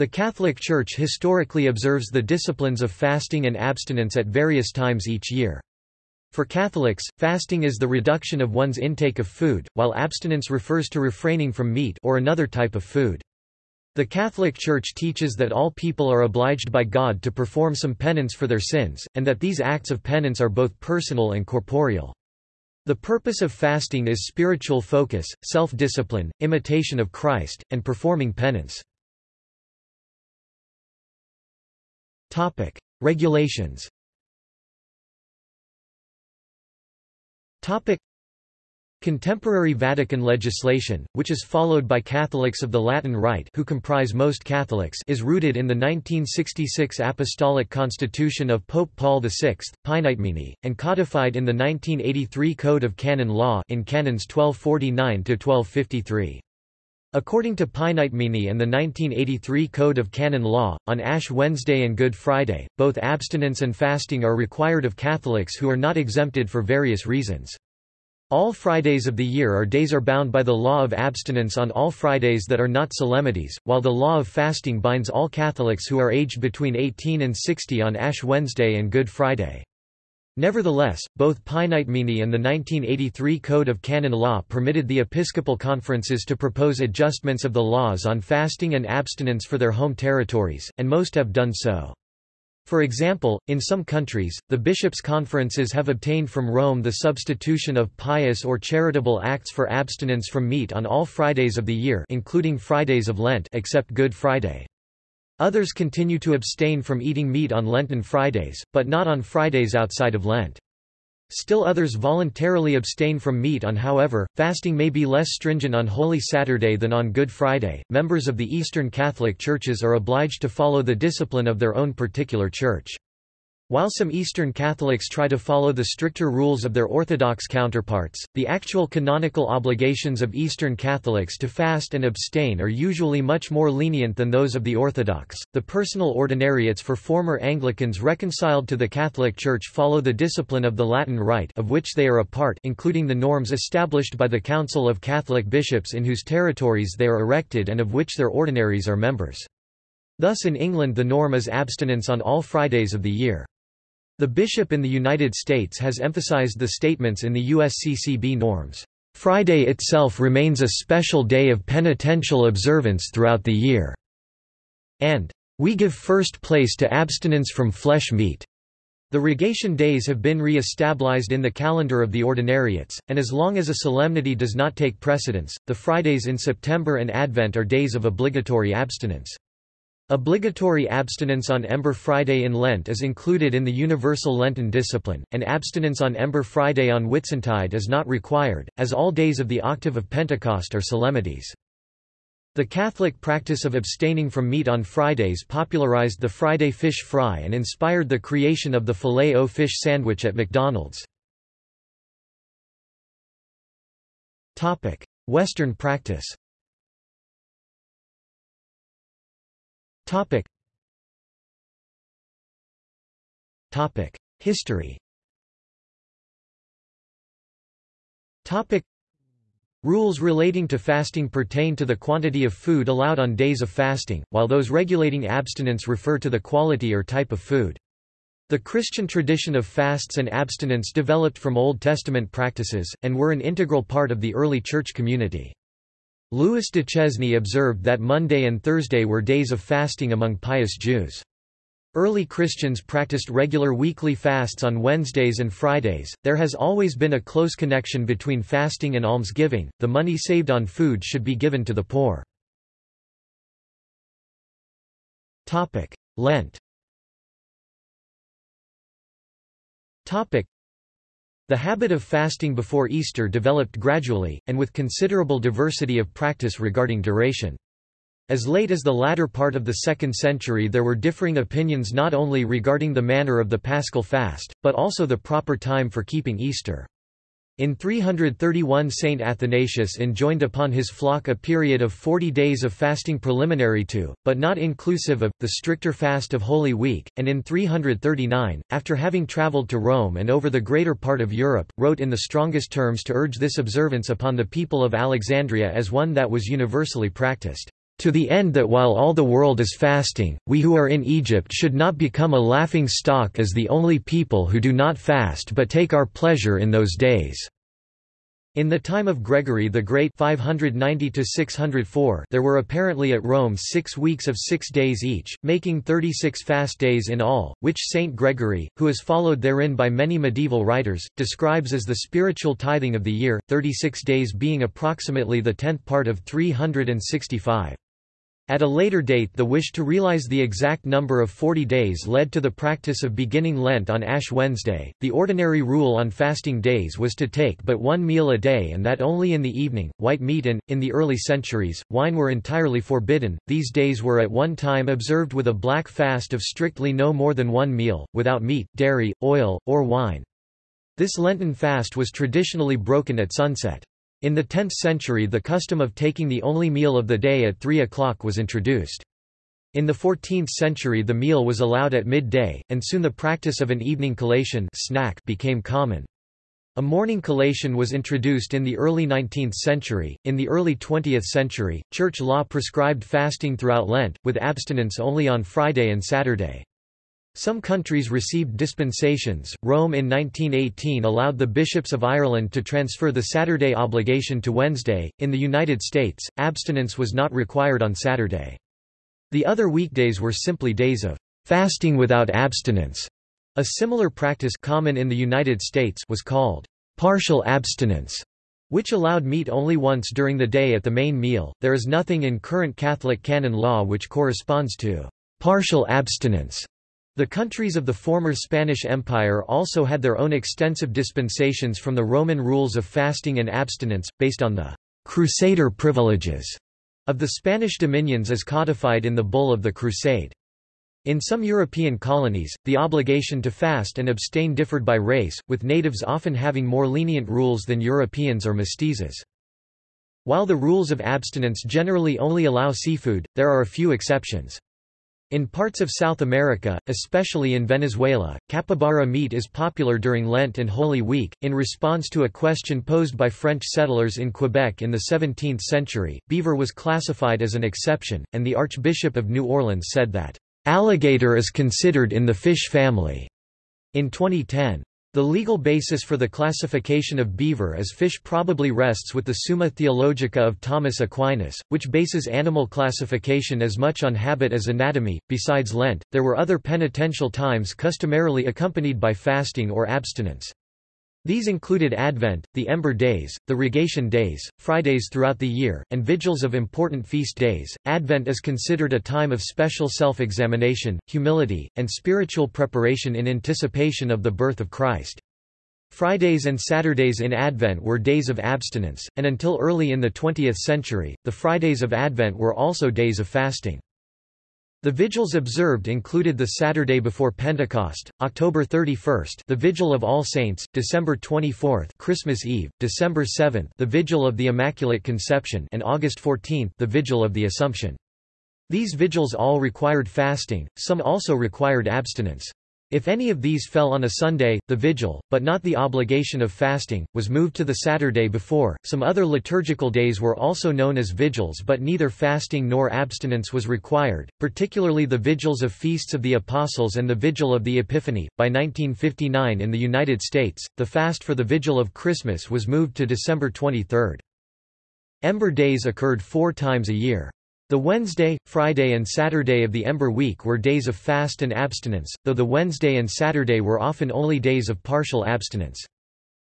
The Catholic Church historically observes the disciplines of fasting and abstinence at various times each year. For Catholics, fasting is the reduction of one's intake of food, while abstinence refers to refraining from meat or another type of food. The Catholic Church teaches that all people are obliged by God to perform some penance for their sins, and that these acts of penance are both personal and corporeal. The purpose of fasting is spiritual focus, self-discipline, imitation of Christ, and performing penance. Regulations Topic. Contemporary Vatican legislation, which is followed by Catholics of the Latin Rite who comprise most Catholics is rooted in the 1966 Apostolic Constitution of Pope Paul VI, Paenitemini, and codified in the 1983 Code of Canon Law in Canons 1249–1253. According to Paenitemini and the 1983 Code of Canon Law, on Ash Wednesday and Good Friday, both abstinence and fasting are required of Catholics who are not exempted for various reasons. All Fridays of the year are days are bound by the law of abstinence on all Fridays that are not solemnities, while the law of fasting binds all Catholics who are aged between 18 and 60 on Ash Wednesday and Good Friday. Nevertheless, both Paenitemini and the 1983 Code of Canon Law permitted the episcopal conferences to propose adjustments of the laws on fasting and abstinence for their home territories, and most have done so. For example, in some countries, the bishops' conferences have obtained from Rome the substitution of pious or charitable acts for abstinence from meat on all Fridays of the year including Fridays of Lent except Good Friday. Others continue to abstain from eating meat on Lenten Fridays, but not on Fridays outside of Lent. Still others voluntarily abstain from meat on however, fasting may be less stringent on Holy Saturday than on Good Friday. Members of the Eastern Catholic Churches are obliged to follow the discipline of their own particular church. While some Eastern Catholics try to follow the stricter rules of their Orthodox counterparts, the actual canonical obligations of Eastern Catholics to fast and abstain are usually much more lenient than those of the Orthodox. The personal ordinariates for former Anglicans reconciled to the Catholic Church follow the discipline of the Latin Rite, of which they are a part, including the norms established by the Council of Catholic Bishops in whose territories they are erected and of which their ordinaries are members. Thus in England the norm is abstinence on all Fridays of the year. The bishop in the United States has emphasized the statements in the USCCB norms. Friday itself remains a special day of penitential observance throughout the year, and we give first place to abstinence from flesh meat. The rogation days have been re-established in the calendar of the ordinariates, and as long as a solemnity does not take precedence, the Fridays in September and Advent are days of obligatory abstinence. Obligatory abstinence on Ember Friday in Lent is included in the Universal Lenten Discipline, and abstinence on Ember Friday on Whitsuntide is not required, as all days of the octave of Pentecost are solemnities. The Catholic practice of abstaining from meat on Fridays popularized the Friday fish fry and inspired the creation of the filet-o-fish sandwich at McDonald's. Western practice Topic. Topic. History Topic. Rules relating to fasting pertain to the quantity of food allowed on days of fasting, while those regulating abstinence refer to the quality or type of food. The Christian tradition of fasts and abstinence developed from Old Testament practices, and were an integral part of the early church community. Louis Duchesne observed that Monday and Thursday were days of fasting among pious Jews. Early Christians practiced regular weekly fasts on Wednesdays and Fridays. There has always been a close connection between fasting and almsgiving. The money saved on food should be given to the poor. Topic: Lent. Topic: the habit of fasting before Easter developed gradually, and with considerable diversity of practice regarding duration. As late as the latter part of the 2nd century there were differing opinions not only regarding the manner of the paschal fast, but also the proper time for keeping Easter. In 331 Saint Athanasius enjoined upon his flock a period of forty days of fasting preliminary to, but not inclusive of, the stricter fast of Holy Week, and in 339, after having travelled to Rome and over the greater part of Europe, wrote in the strongest terms to urge this observance upon the people of Alexandria as one that was universally practiced. To the end that while all the world is fasting, we who are in Egypt should not become a laughing stock as the only people who do not fast but take our pleasure in those days." In the time of Gregory the Great 590 there were apparently at Rome six weeks of six days each, making 36 fast days in all, which Saint Gregory, who is followed therein by many medieval writers, describes as the spiritual tithing of the year, 36 days being approximately the tenth part of 365. At a later date the wish to realize the exact number of 40 days led to the practice of beginning Lent on Ash Wednesday. The ordinary rule on fasting days was to take but one meal a day and that only in the evening. White meat and, in the early centuries, wine were entirely forbidden. These days were at one time observed with a black fast of strictly no more than one meal, without meat, dairy, oil, or wine. This Lenten fast was traditionally broken at sunset. In the 10th century the custom of taking the only meal of the day at 3 o'clock was introduced. In the 14th century the meal was allowed at midday, and soon the practice of an evening collation snack became common. A morning collation was introduced in the early 19th century. In the early 20th century, church law prescribed fasting throughout Lent, with abstinence only on Friday and Saturday. Some countries received dispensations. Rome in 1918 allowed the bishops of Ireland to transfer the Saturday obligation to Wednesday. In the United States, abstinence was not required on Saturday. The other weekdays were simply days of fasting without abstinence. A similar practice common in the United States was called partial abstinence, which allowed meat only once during the day at the main meal. There is nothing in current Catholic canon law which corresponds to partial abstinence. The countries of the former Spanish Empire also had their own extensive dispensations from the Roman rules of fasting and abstinence, based on the «crusader privileges» of the Spanish dominions as codified in the Bull of the Crusade. In some European colonies, the obligation to fast and abstain differed by race, with natives often having more lenient rules than Europeans or mestizos. While the rules of abstinence generally only allow seafood, there are a few exceptions. In parts of South America, especially in Venezuela, capybara meat is popular during Lent and Holy Week. In response to a question posed by French settlers in Quebec in the 17th century, beaver was classified as an exception, and the Archbishop of New Orleans said that, alligator is considered in the fish family. In 2010, the legal basis for the classification of beaver as fish probably rests with the Summa Theologica of Thomas Aquinas, which bases animal classification as much on habit as anatomy. Besides Lent, there were other penitential times customarily accompanied by fasting or abstinence. These included Advent, the Ember Days, the Rogation Days, Fridays throughout the year, and vigils of important feast days. Advent is considered a time of special self examination, humility, and spiritual preparation in anticipation of the birth of Christ. Fridays and Saturdays in Advent were days of abstinence, and until early in the 20th century, the Fridays of Advent were also days of fasting. The vigils observed included the Saturday before Pentecost, October 31, the Vigil of All Saints, December 24, Christmas Eve, December 7, the Vigil of the Immaculate Conception, and August 14, the Vigil of the Assumption. These vigils all required fasting, some also required abstinence. If any of these fell on a Sunday, the vigil, but not the obligation of fasting, was moved to the Saturday before. Some other liturgical days were also known as vigils, but neither fasting nor abstinence was required, particularly the vigils of Feasts of the Apostles and the Vigil of the Epiphany. By 1959 in the United States, the fast for the Vigil of Christmas was moved to December 23. Ember Days occurred four times a year. The Wednesday, Friday and Saturday of the Ember Week were days of fast and abstinence, though the Wednesday and Saturday were often only days of partial abstinence.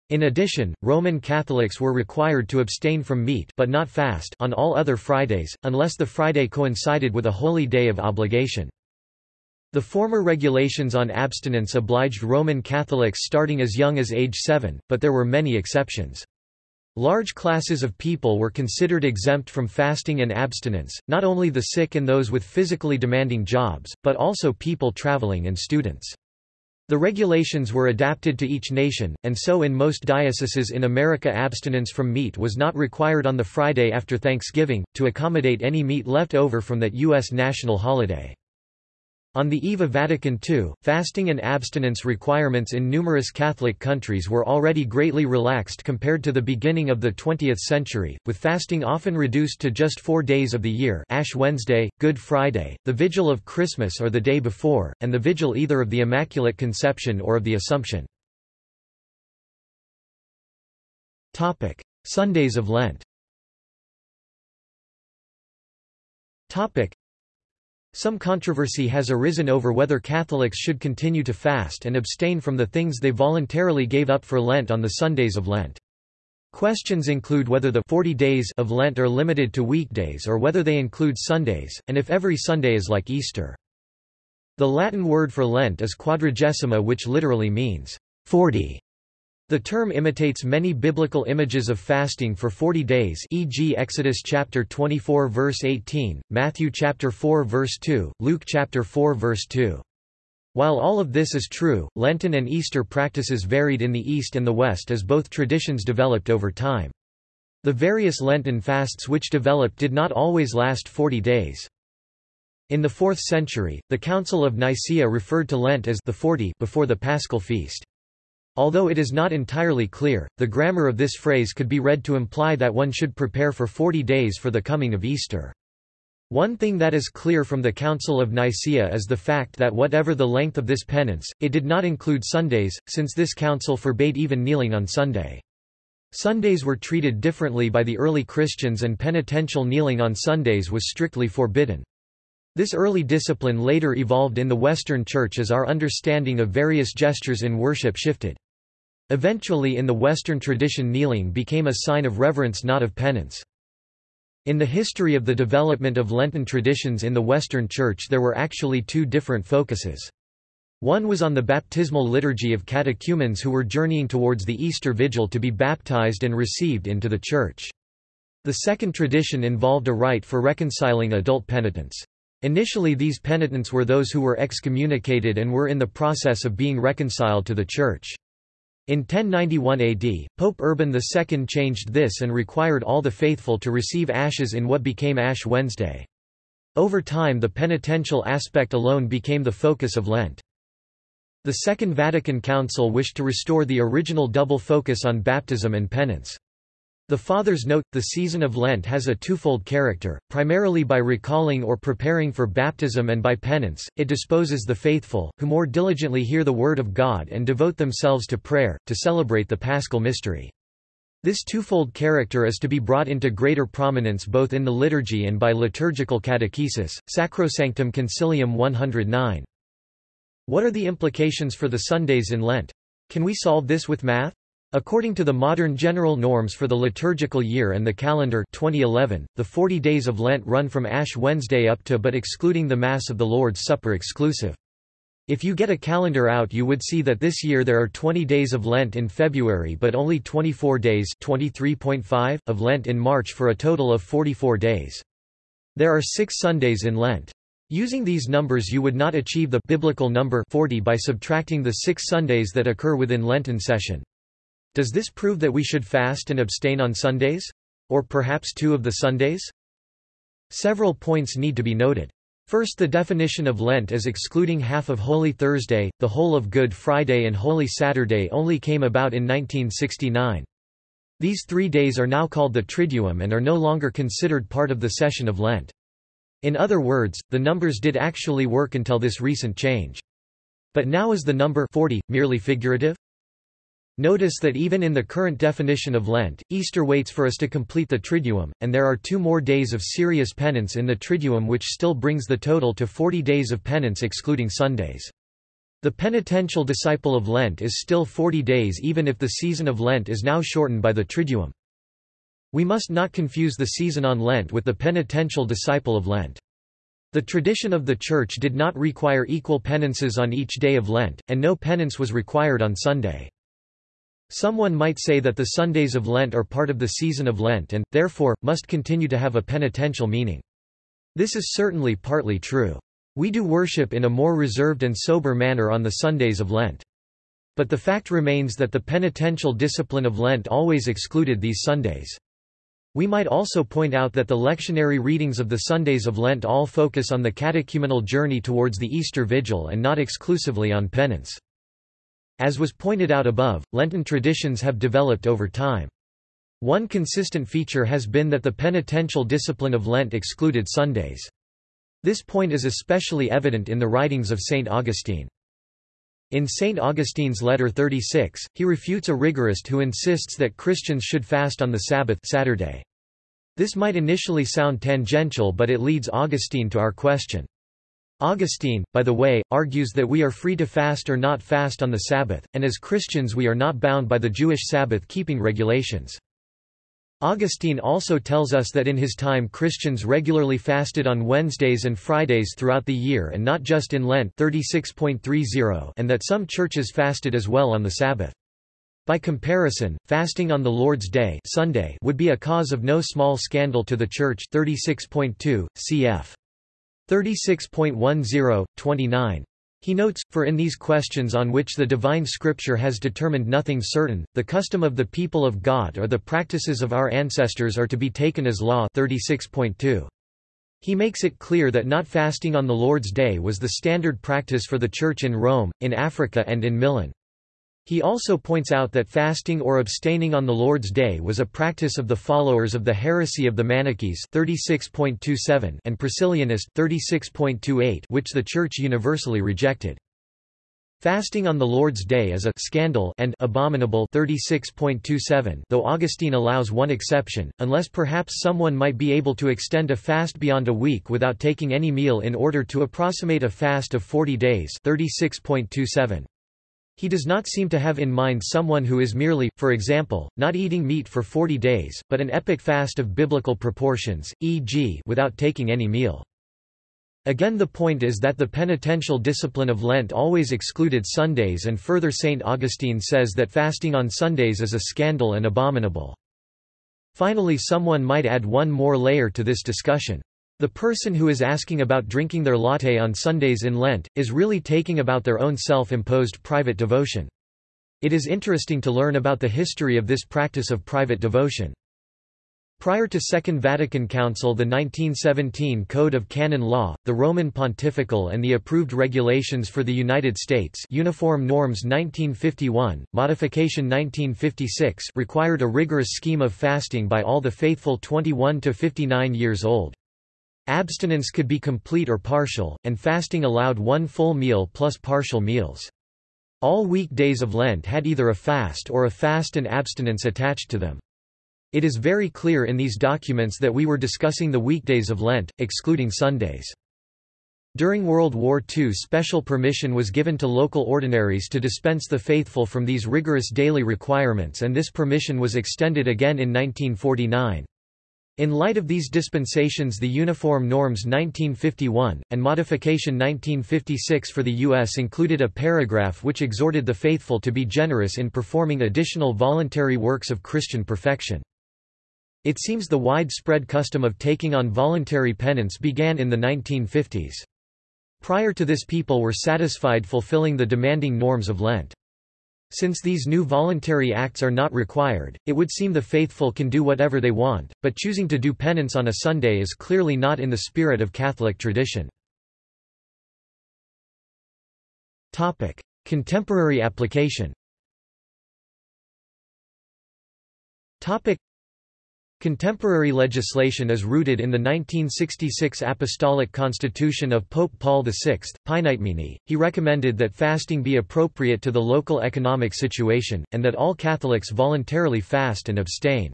In addition, Roman Catholics were required to abstain from meat but not fast on all other Fridays, unless the Friday coincided with a holy day of obligation. The former regulations on abstinence obliged Roman Catholics starting as young as age 7, but there were many exceptions. Large classes of people were considered exempt from fasting and abstinence, not only the sick and those with physically demanding jobs, but also people traveling and students. The regulations were adapted to each nation, and so in most dioceses in America abstinence from meat was not required on the Friday after Thanksgiving, to accommodate any meat left over from that U.S. national holiday. On the eve of Vatican II, fasting and abstinence requirements in numerous Catholic countries were already greatly relaxed compared to the beginning of the 20th century, with fasting often reduced to just four days of the year Ash Wednesday, Good Friday, the Vigil of Christmas or the day before, and the Vigil either of the Immaculate Conception or of the Assumption. Sundays of Lent some controversy has arisen over whether Catholics should continue to fast and abstain from the things they voluntarily gave up for Lent on the Sundays of Lent. Questions include whether the 40 days of Lent are limited to weekdays or whether they include Sundays, and if every Sunday is like Easter. The Latin word for Lent is quadragesima which literally means 40. The term imitates many biblical images of fasting for 40 days e.g. Exodus chapter 24 verse 18, Matthew chapter 4 verse 2, Luke chapter 4 verse 2. While all of this is true, Lenten and Easter practices varied in the East and the West as both traditions developed over time. The various Lenten fasts which developed did not always last 40 days. In the 4th century, the Council of Nicaea referred to Lent as the 40 before the Paschal feast. Although it is not entirely clear, the grammar of this phrase could be read to imply that one should prepare for 40 days for the coming of Easter. One thing that is clear from the Council of Nicaea is the fact that whatever the length of this penance, it did not include Sundays, since this council forbade even kneeling on Sunday. Sundays were treated differently by the early Christians and penitential kneeling on Sundays was strictly forbidden. This early discipline later evolved in the Western Church as our understanding of various gestures in worship shifted. Eventually in the Western tradition kneeling became a sign of reverence not of penance. In the history of the development of Lenten traditions in the Western Church there were actually two different focuses. One was on the baptismal liturgy of catechumens who were journeying towards the Easter Vigil to be baptized and received into the Church. The second tradition involved a rite for reconciling adult penitents. Initially these penitents were those who were excommunicated and were in the process of being reconciled to the Church. In 1091 AD, Pope Urban II changed this and required all the faithful to receive ashes in what became Ash Wednesday. Over time the penitential aspect alone became the focus of Lent. The Second Vatican Council wished to restore the original double focus on baptism and penance. The Fathers note, the season of Lent has a twofold character, primarily by recalling or preparing for baptism and by penance, it disposes the faithful, who more diligently hear the Word of God and devote themselves to prayer, to celebrate the paschal mystery. This twofold character is to be brought into greater prominence both in the liturgy and by liturgical catechesis. Sacrosanctum Concilium 109. What are the implications for the Sundays in Lent? Can we solve this with math? According to the modern general norms for the liturgical year and the calendar 2011, the 40 days of Lent run from Ash Wednesday up to but excluding the Mass of the Lord's Supper exclusive. If you get a calendar out you would see that this year there are 20 days of Lent in February but only 24 days 23.5 of Lent in March for a total of 44 days. There are six Sundays in Lent. Using these numbers you would not achieve the biblical number 40 by subtracting the six Sundays that occur within Lenten session. Does this prove that we should fast and abstain on Sundays? Or perhaps two of the Sundays? Several points need to be noted. First the definition of Lent as excluding half of Holy Thursday, the whole of Good Friday and Holy Saturday only came about in 1969. These three days are now called the Triduum and are no longer considered part of the session of Lent. In other words, the numbers did actually work until this recent change. But now is the number 40 merely figurative? Notice that even in the current definition of Lent, Easter waits for us to complete the Triduum, and there are two more days of serious penance in the Triduum which still brings the total to 40 days of penance excluding Sundays. The penitential disciple of Lent is still 40 days even if the season of Lent is now shortened by the Triduum. We must not confuse the season on Lent with the penitential disciple of Lent. The tradition of the Church did not require equal penances on each day of Lent, and no penance was required on Sunday. Someone might say that the Sundays of Lent are part of the season of Lent and, therefore, must continue to have a penitential meaning. This is certainly partly true. We do worship in a more reserved and sober manner on the Sundays of Lent. But the fact remains that the penitential discipline of Lent always excluded these Sundays. We might also point out that the lectionary readings of the Sundays of Lent all focus on the catechumenal journey towards the Easter Vigil and not exclusively on penance. As was pointed out above, Lenten traditions have developed over time. One consistent feature has been that the penitential discipline of Lent excluded Sundays. This point is especially evident in the writings of St. Augustine. In St. Augustine's letter 36, he refutes a rigorist who insists that Christians should fast on the Sabbath Saturday. This might initially sound tangential but it leads Augustine to our question. Augustine, by the way, argues that we are free to fast or not fast on the Sabbath, and as Christians we are not bound by the Jewish Sabbath-keeping regulations. Augustine also tells us that in his time Christians regularly fasted on Wednesdays and Fridays throughout the year and not just in Lent 36.30 and that some churches fasted as well on the Sabbath. By comparison, fasting on the Lord's Day Sunday would be a cause of no small scandal to the Church 36.2, cf. 36.10, 29. He notes, for in these questions on which the divine scripture has determined nothing certain, the custom of the people of God or the practices of our ancestors are to be taken as law 36.2. He makes it clear that not fasting on the Lord's Day was the standard practice for the Church in Rome, in Africa and in Milan. He also points out that fasting or abstaining on the Lord's Day was a practice of the followers of the heresy of the Manichees 36.27 and Priscillianist 36.28 which the Church universally rejected. Fasting on the Lord's Day is a scandal and abominable 36.27 though Augustine allows one exception, unless perhaps someone might be able to extend a fast beyond a week without taking any meal in order to approximate a fast of 40 days 36.27. He does not seem to have in mind someone who is merely, for example, not eating meat for 40 days, but an epic fast of biblical proportions, e.g. without taking any meal. Again the point is that the penitential discipline of Lent always excluded Sundays and further St. Augustine says that fasting on Sundays is a scandal and abominable. Finally someone might add one more layer to this discussion. The person who is asking about drinking their latte on Sundays in Lent, is really taking about their own self-imposed private devotion. It is interesting to learn about the history of this practice of private devotion. Prior to Second Vatican Council the 1917 Code of Canon Law, the Roman Pontifical and the approved regulations for the United States Uniform Norms 1951, Modification 1956 required a rigorous scheme of fasting by all the faithful 21 to 59 years old. Abstinence could be complete or partial, and fasting allowed one full meal plus partial meals. All weekdays of Lent had either a fast or a fast and abstinence attached to them. It is very clear in these documents that we were discussing the weekdays of Lent, excluding Sundays. During World War II special permission was given to local ordinaries to dispense the faithful from these rigorous daily requirements and this permission was extended again in 1949. In light of these dispensations the Uniform Norms 1951, and Modification 1956 for the U.S. included a paragraph which exhorted the faithful to be generous in performing additional voluntary works of Christian perfection. It seems the widespread custom of taking on voluntary penance began in the 1950s. Prior to this people were satisfied fulfilling the demanding norms of Lent. Since these new voluntary acts are not required, it would seem the faithful can do whatever they want, but choosing to do penance on a Sunday is clearly not in the spirit of Catholic tradition. Topic: Contemporary application Contemporary legislation is rooted in the 1966 Apostolic Constitution of Pope Paul VI, Paenitemini. He recommended that fasting be appropriate to the local economic situation, and that all Catholics voluntarily fast and abstain.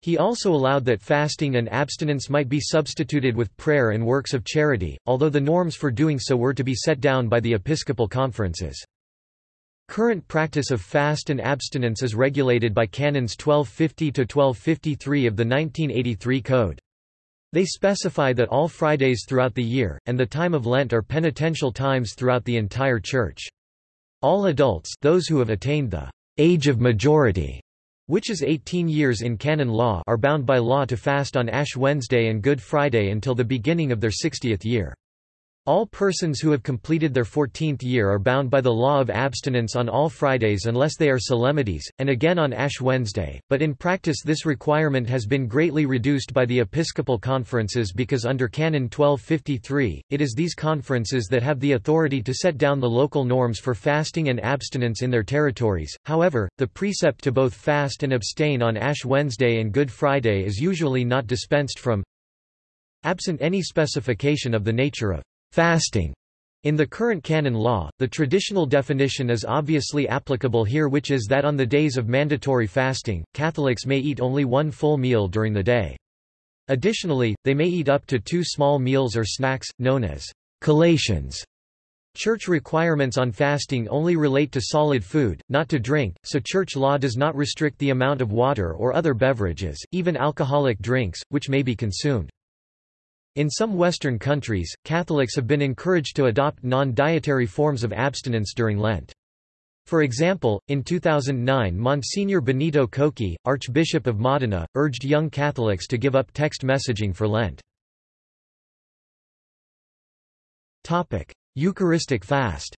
He also allowed that fasting and abstinence might be substituted with prayer and works of charity, although the norms for doing so were to be set down by the episcopal conferences. Current practice of fast and abstinence is regulated by Canons 1250–1253 of the 1983 Code. They specify that all Fridays throughout the year, and the time of Lent are penitential times throughout the entire Church. All adults those who have attained the age of majority, which is 18 years in canon law are bound by law to fast on Ash Wednesday and Good Friday until the beginning of their 60th year. All persons who have completed their fourteenth year are bound by the law of abstinence on all Fridays unless they are solemnities, and again on Ash Wednesday, but in practice this requirement has been greatly reduced by the episcopal conferences because under Canon 1253, it is these conferences that have the authority to set down the local norms for fasting and abstinence in their territories. However, the precept to both fast and abstain on Ash Wednesday and Good Friday is usually not dispensed from absent any specification of the nature of fasting. In the current canon law, the traditional definition is obviously applicable here which is that on the days of mandatory fasting, Catholics may eat only one full meal during the day. Additionally, they may eat up to two small meals or snacks, known as collations. Church requirements on fasting only relate to solid food, not to drink, so church law does not restrict the amount of water or other beverages, even alcoholic drinks, which may be consumed. In some Western countries, Catholics have been encouraged to adopt non-dietary forms of abstinence during Lent. For example, in 2009 Monsignor Benito Cocchi, Archbishop of Modena, urged young Catholics to give up text messaging for Lent. Eucharistic fast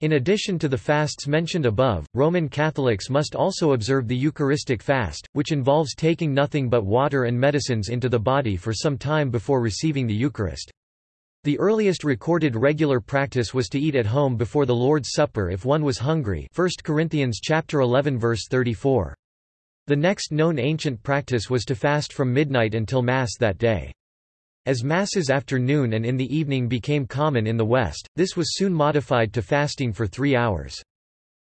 in addition to the fasts mentioned above, Roman Catholics must also observe the Eucharistic fast, which involves taking nothing but water and medicines into the body for some time before receiving the Eucharist. The earliest recorded regular practice was to eat at home before the Lord's Supper if one was hungry 1 Corinthians chapter 11 verse 34. The next known ancient practice was to fast from midnight until Mass that day. As masses after noon and in the evening became common in the West, this was soon modified to fasting for three hours.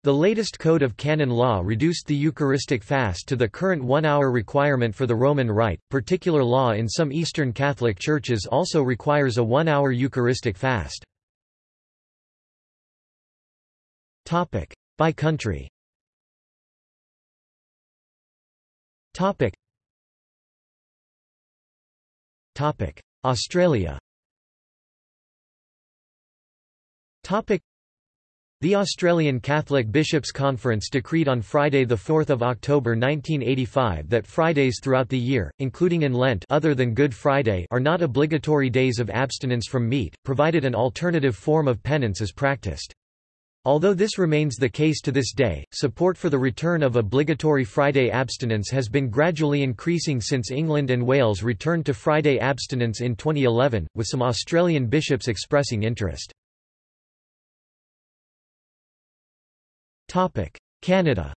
The latest code of canon law reduced the Eucharistic fast to the current one-hour requirement for the Roman Rite. Particular law in some Eastern Catholic churches also requires a one-hour Eucharistic fast. Topic: By country. Topic: Australia. The Australian Catholic Bishops' Conference decreed on Friday 4 October 1985 that Fridays throughout the year, including in Lent other than Good Friday are not obligatory days of abstinence from meat, provided an alternative form of penance is practiced. Although this remains the case to this day, support for the return of obligatory Friday abstinence has been gradually increasing since England and Wales returned to Friday abstinence in 2011, with some Australian bishops expressing interest. Canada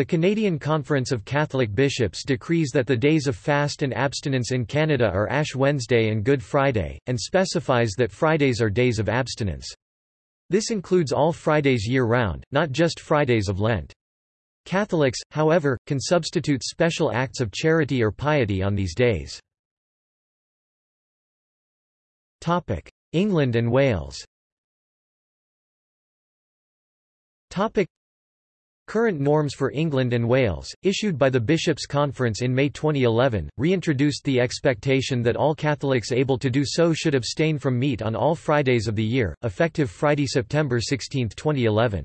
the Canadian Conference of Catholic Bishops decrees that the days of fast and abstinence in Canada are Ash Wednesday and Good Friday, and specifies that Fridays are days of abstinence. This includes all Fridays year-round, not just Fridays of Lent. Catholics, however, can substitute special acts of charity or piety on these days. England and Wales Current norms for England and Wales, issued by the Bishops' Conference in May 2011, reintroduced the expectation that all Catholics able to do so should abstain from meat on all Fridays of the year, effective Friday, September 16, 2011.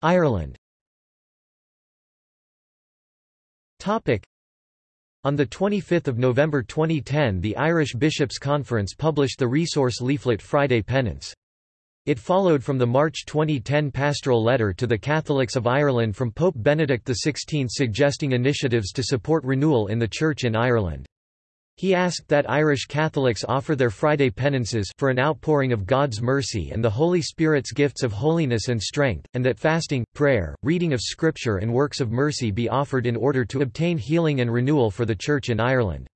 Ireland on 25 November 2010 the Irish Bishops' Conference published the resource leaflet Friday Penance. It followed from the March 2010 pastoral letter to the Catholics of Ireland from Pope Benedict XVI suggesting initiatives to support renewal in the Church in Ireland. He asked that Irish Catholics offer their Friday penances for an outpouring of God's mercy and the Holy Spirit's gifts of holiness and strength, and that fasting, prayer, reading of Scripture and works of mercy be offered in order to obtain healing and renewal for the Church in Ireland.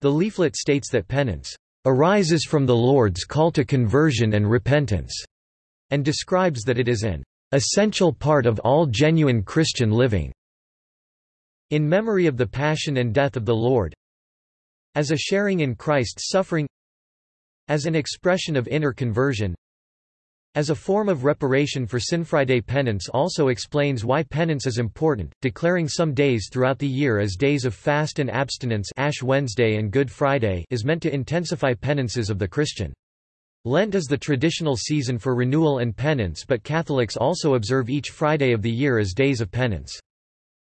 The leaflet states that penance arises from the Lord's call to conversion and repentance, and describes that it is an essential part of all genuine Christian living. In memory of the passion and death of the Lord, as a sharing in Christ's suffering, as an expression of inner conversion, as a form of reparation for sin Friday penance also explains why penance is important, declaring some days throughout the year as days of fast and abstinence Ash Wednesday and Good Friday is meant to intensify penances of the Christian. Lent is the traditional season for renewal and penance but Catholics also observe each Friday of the year as days of penance.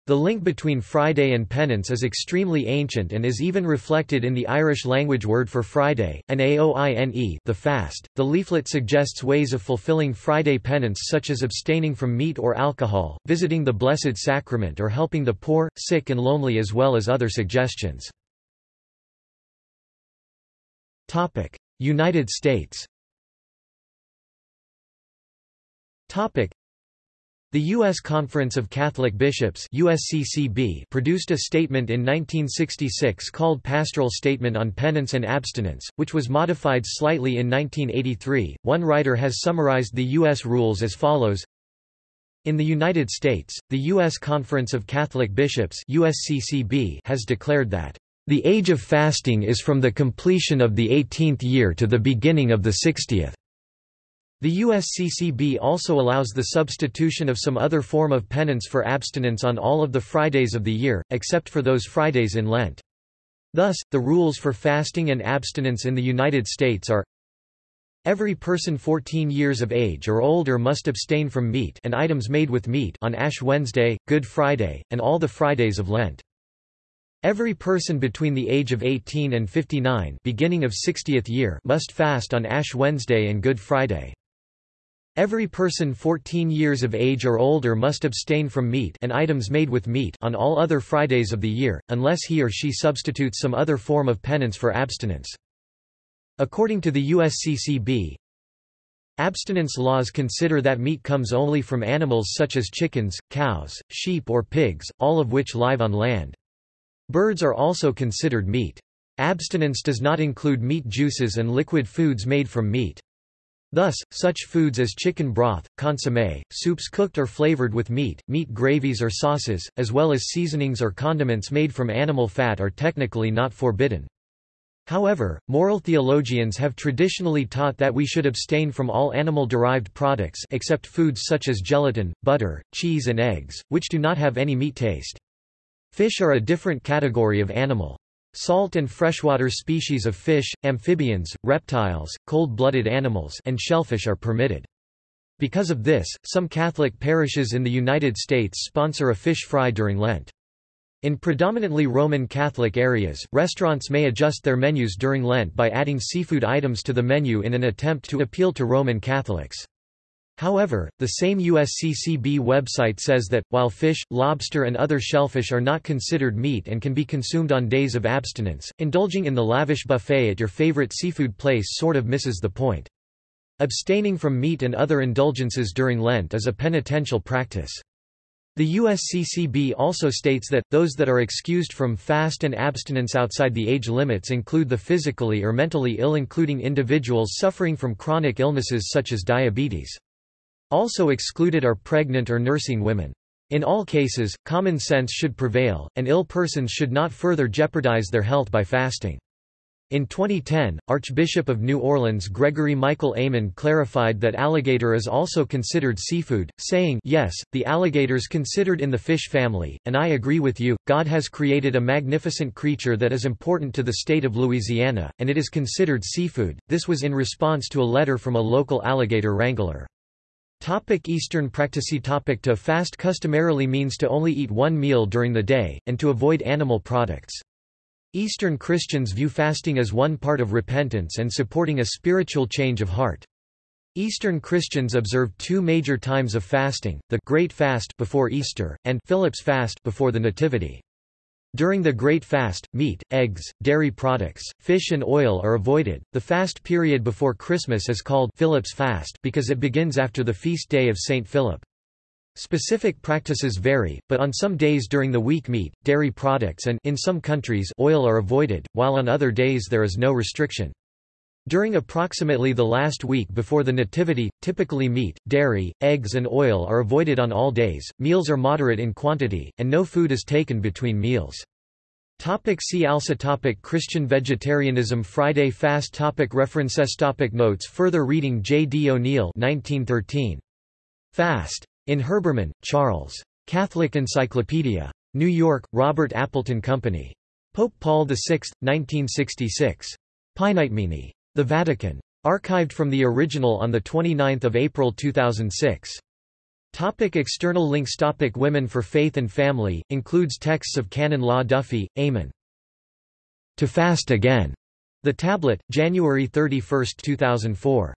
The link between Friday and penance is extremely ancient and is even reflected in the Irish language word for Friday, an aoine the fast. The leaflet suggests ways of fulfilling Friday penance such as abstaining from meat or alcohol, visiting the Blessed Sacrament or helping the poor, sick and lonely as well as other suggestions. United States the U.S. Conference of Catholic Bishops USCCB produced a statement in 1966 called Pastoral Statement on Penance and Abstinence, which was modified slightly in 1983. One writer has summarized the U.S. rules as follows in the United States, the U.S. Conference of Catholic Bishops USCCB has declared that the age of fasting is from the completion of the 18th year to the beginning of the 60th. The USCCB also allows the substitution of some other form of penance for abstinence on all of the Fridays of the year, except for those Fridays in Lent. Thus, the rules for fasting and abstinence in the United States are Every person 14 years of age or older must abstain from meat and items made with meat on Ash Wednesday, Good Friday, and all the Fridays of Lent. Every person between the age of 18 and 59 beginning of 60th year must fast on Ash Wednesday and Good Friday. Every person 14 years of age or older must abstain from meat and items made with meat on all other Fridays of the year, unless he or she substitutes some other form of penance for abstinence. According to the USCCB, abstinence laws consider that meat comes only from animals such as chickens, cows, sheep or pigs, all of which live on land. Birds are also considered meat. Abstinence does not include meat juices and liquid foods made from meat. Thus, such foods as chicken broth, consommé, soups cooked or flavored with meat, meat gravies or sauces, as well as seasonings or condiments made from animal fat are technically not forbidden. However, moral theologians have traditionally taught that we should abstain from all animal-derived products except foods such as gelatin, butter, cheese and eggs, which do not have any meat taste. Fish are a different category of animal. Salt and freshwater species of fish, amphibians, reptiles, cold-blooded animals and shellfish are permitted. Because of this, some Catholic parishes in the United States sponsor a fish fry during Lent. In predominantly Roman Catholic areas, restaurants may adjust their menus during Lent by adding seafood items to the menu in an attempt to appeal to Roman Catholics. However, the same USCCB website says that, while fish, lobster and other shellfish are not considered meat and can be consumed on days of abstinence, indulging in the lavish buffet at your favorite seafood place sort of misses the point. Abstaining from meat and other indulgences during Lent is a penitential practice. The USCCB also states that, those that are excused from fast and abstinence outside the age limits include the physically or mentally ill including individuals suffering from chronic illnesses such as diabetes. Also excluded are pregnant or nursing women. In all cases, common sense should prevail, and ill persons should not further jeopardize their health by fasting. In 2010, Archbishop of New Orleans Gregory Michael Aymond clarified that alligator is also considered seafood, saying, Yes, the alligators considered in the fish family, and I agree with you, God has created a magnificent creature that is important to the state of Louisiana, and it is considered seafood. This was in response to a letter from a local alligator wrangler. Topic Eastern practice topic To fast customarily means to only eat one meal during the day, and to avoid animal products. Eastern Christians view fasting as one part of repentance and supporting a spiritual change of heart. Eastern Christians observe two major times of fasting, the Great Fast before Easter, and Philip's Fast before the Nativity. During the Great Fast, meat, eggs, dairy products, fish and oil are avoided. The fast period before Christmas is called Philip's Fast because it begins after the feast day of St. Philip. Specific practices vary, but on some days during the week meat, dairy products and in some countries oil are avoided, while on other days there is no restriction. During approximately the last week before the Nativity, typically meat, dairy, eggs and oil are avoided on all days, meals are moderate in quantity, and no food is taken between meals. Topic see also topic Christian vegetarianism Friday fast topic References topic Notes Further reading J. D. O'Neill 1913. Fast. In Herbermann, Charles. Catholic Encyclopedia. New York, Robert Appleton Company. Pope Paul VI, 1966. Paenitemini. The Vatican. Archived from the original on 29 April 2006. Topic external links Topic Women for Faith and Family, includes texts of Canon Law Duffy, Eamon. To Fast Again. The Tablet, January 31, 2004.